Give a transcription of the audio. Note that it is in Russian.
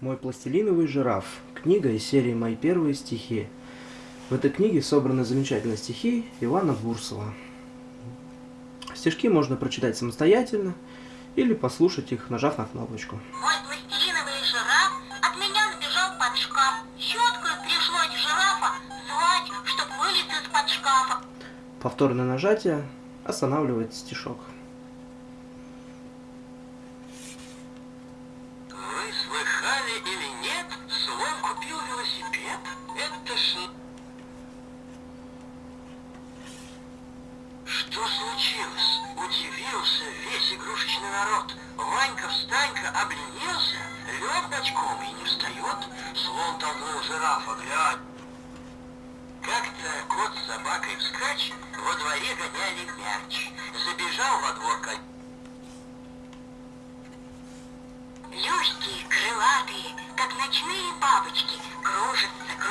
Мой пластилиновый жираф. Книга из серии «Мои первые стихи». В этой книге собраны замечательные стихи Ивана Бурсова. Стишки можно прочитать самостоятельно или послушать их, нажав на кнопочку. Мой пластилиновый жираф от меня набежал под шкаф. Щеткой пришлось жирафа звать, чтоб вылез из-под шкафа. Повторное нажатие останавливает стишок. Слыхали или нет, слон купил велосипед? Это ж... Что случилось? Удивился весь игрушечный народ. Ванька-встанька обленился, лег ночком и не встает. Слон толкнул жирафа, глянь. Как-то кот с собакой вскач во дворе гоняли мяч. Легкие, крылатые, как ночные бабочки, кружатся, кружатся.